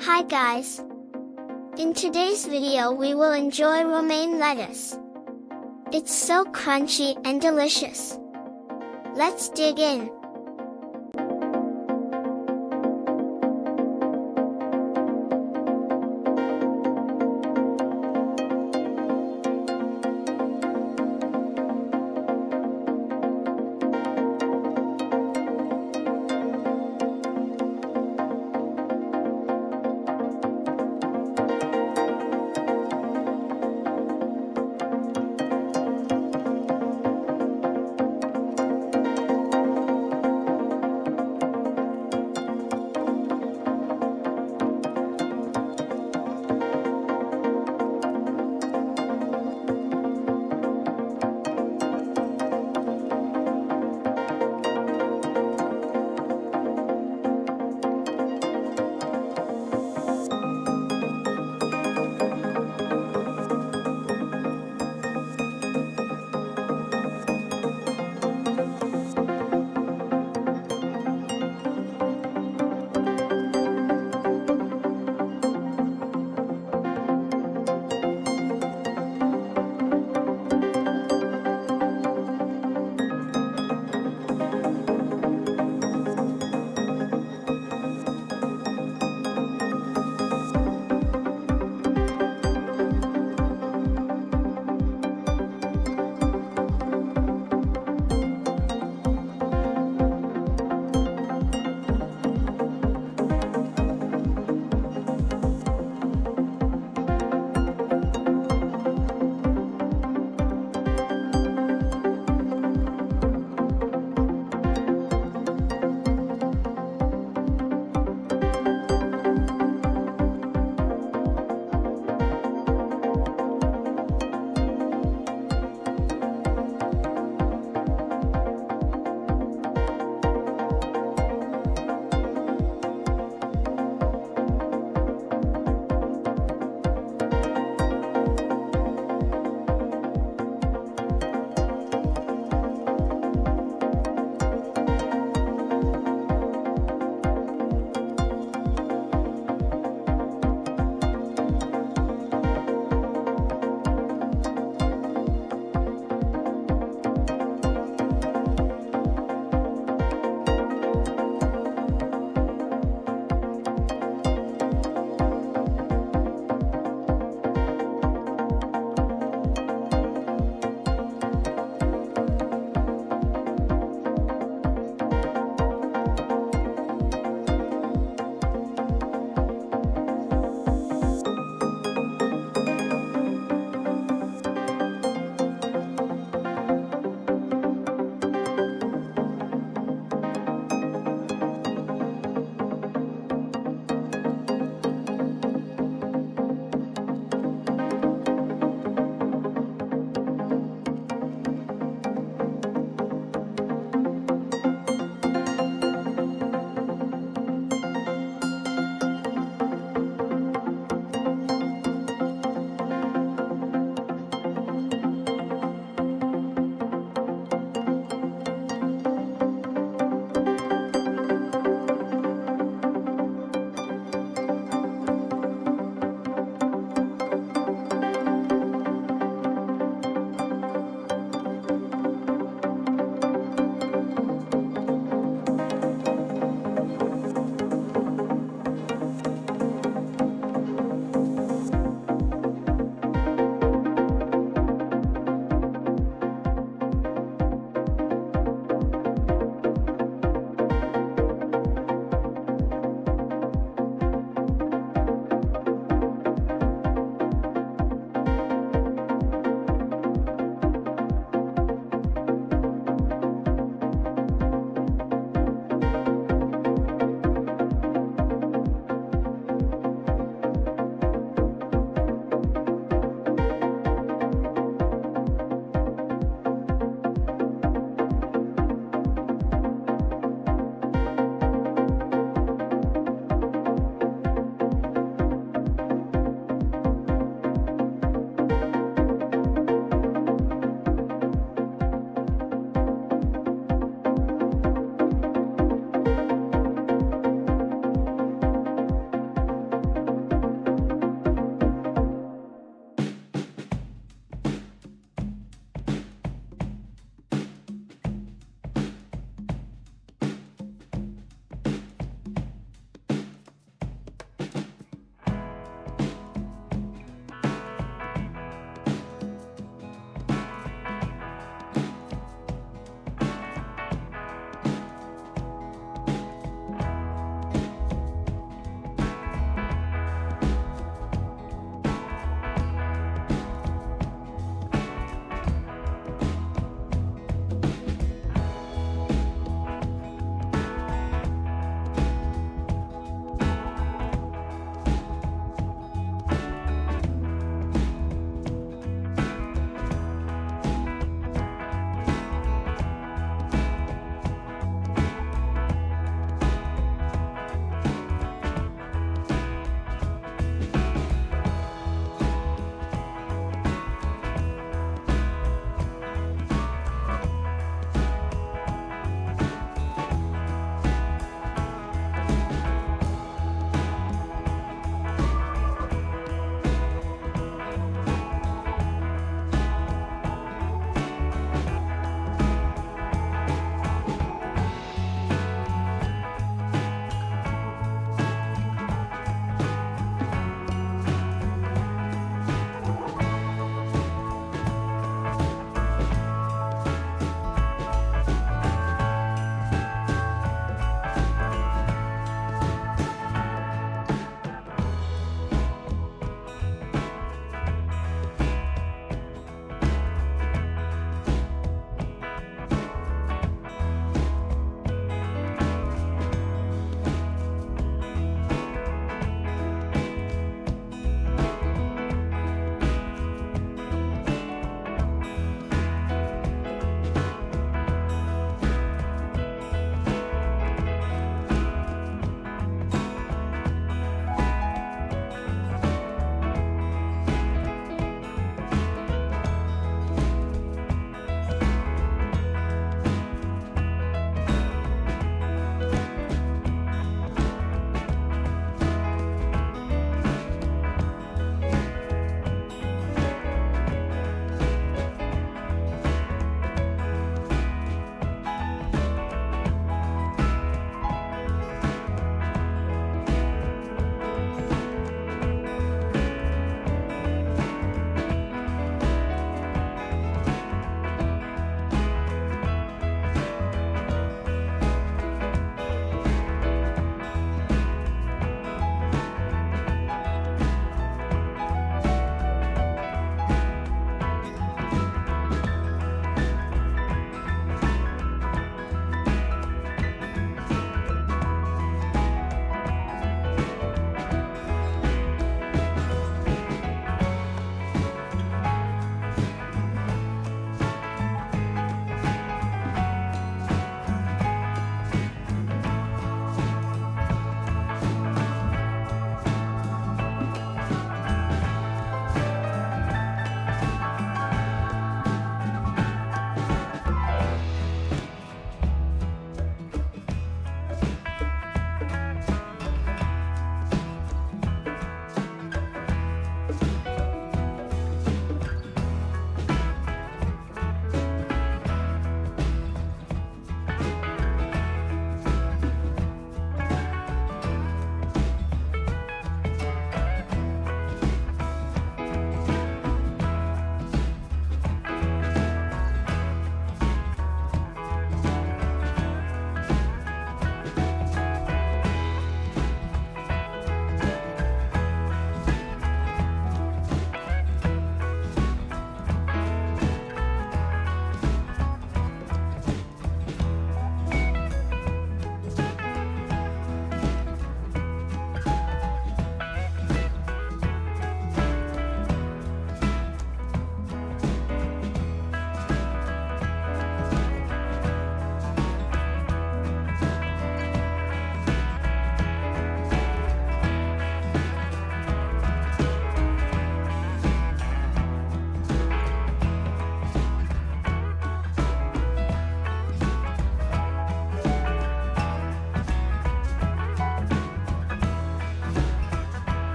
Hi guys! In today's video we will enjoy romaine lettuce. It's so crunchy and delicious. Let's dig in.